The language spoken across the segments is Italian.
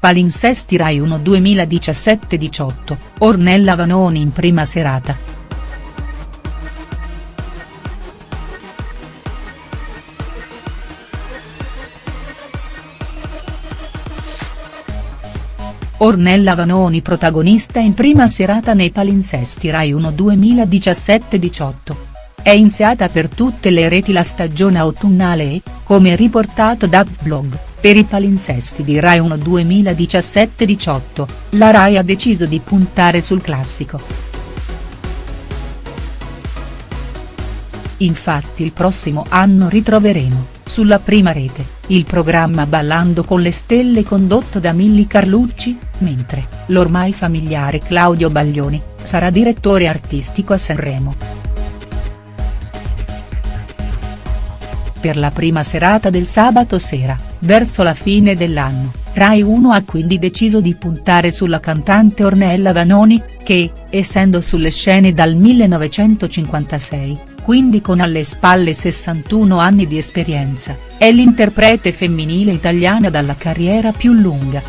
Palinsesti Rai 1 2017-18, Ornella Vanoni in prima serata. Ornella Vanoni protagonista in prima serata nei palinsesti Rai 1 2017-18. È iniziata per tutte le reti la stagione autunnale e, come riportato da Vlog, per i palinsesti di Rai 1 2017-18, la Rai ha deciso di puntare sul classico. Infatti il prossimo anno ritroveremo, sulla prima rete, il programma Ballando con le stelle condotto da Milli Carlucci, mentre, l'ormai familiare Claudio Baglioni, sarà direttore artistico a Sanremo. Per la prima serata del sabato sera, verso la fine dell'anno, Rai 1 ha quindi deciso di puntare sulla cantante Ornella Vanoni, che, essendo sulle scene dal 1956, quindi con alle spalle 61 anni di esperienza, è l'interprete femminile italiana dalla carriera più lunga.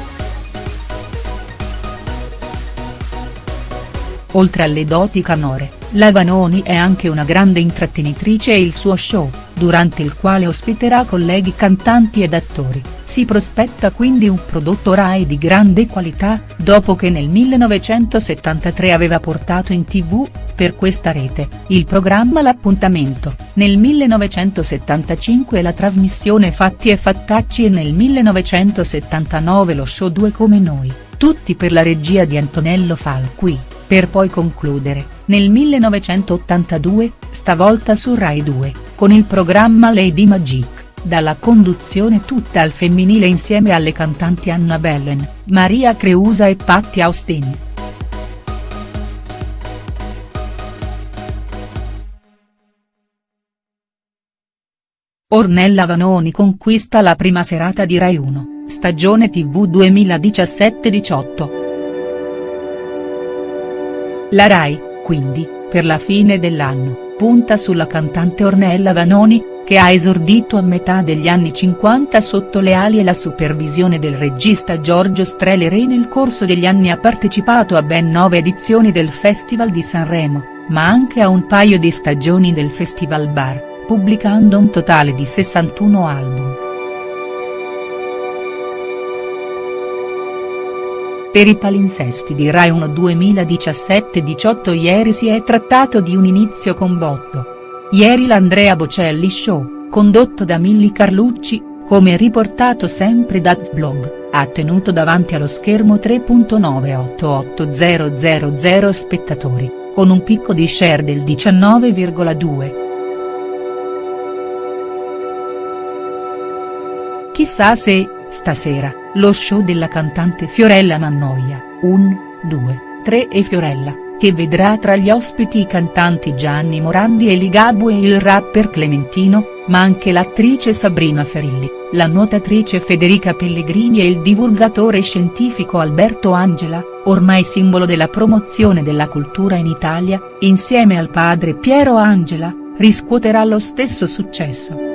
Oltre alle doti canore, la Vanoni è anche una grande intrattenitrice e il suo show, durante il quale ospiterà colleghi cantanti ed attori, si prospetta quindi un prodotto Rai di grande qualità, dopo che nel 1973 aveva portato in tv, per questa rete, il programma L'appuntamento, nel 1975 la trasmissione Fatti e Fattacci e nel 1979 lo show Due come noi, tutti per la regia di Antonello Falqui, per poi concludere nel 1982, stavolta su Rai 2, con il programma Lady Magic, dalla conduzione tutta al femminile insieme alle cantanti Anna Bellen, Maria Creusa e Patti Austin. Ornella Vanoni conquista la prima serata di Rai 1, stagione tv 2017-18. La Rai, quindi, per la fine dell'anno, punta sulla cantante Ornella Vanoni, che ha esordito a metà degli anni 50 sotto le ali e la supervisione del regista Giorgio Strehler e nel corso degli anni ha partecipato a ben nove edizioni del Festival di Sanremo, ma anche a un paio di stagioni del Festival Bar, pubblicando un totale di 61 album. Per i palinsesti di Rai 1 2017-18 ieri si è trattato di un inizio con botto. Ieri l'Andrea Bocelli Show, condotto da Milli Carlucci, come riportato sempre da Vlog, ha tenuto davanti allo schermo 3.988000 spettatori, con un picco di share del 19,2. Chissà se, stasera, lo show della cantante Fiorella Mannoia, 1, 2, 3 e Fiorella, che vedrà tra gli ospiti i cantanti Gianni Morandi e Ligabue e il rapper Clementino, ma anche l'attrice Sabrina Ferilli, la nuotatrice Federica Pellegrini e il divulgatore scientifico Alberto Angela, ormai simbolo della promozione della cultura in Italia, insieme al padre Piero Angela, riscuoterà lo stesso successo.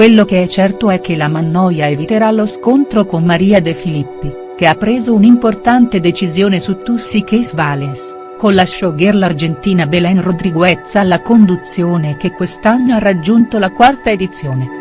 Quello che è certo è che la Mannoia eviterà lo scontro con Maria De Filippi, che ha preso un'importante decisione su Tussi Case Valens, con la showgirl argentina Belen Rodriguez alla conduzione che quest'anno ha raggiunto la quarta edizione.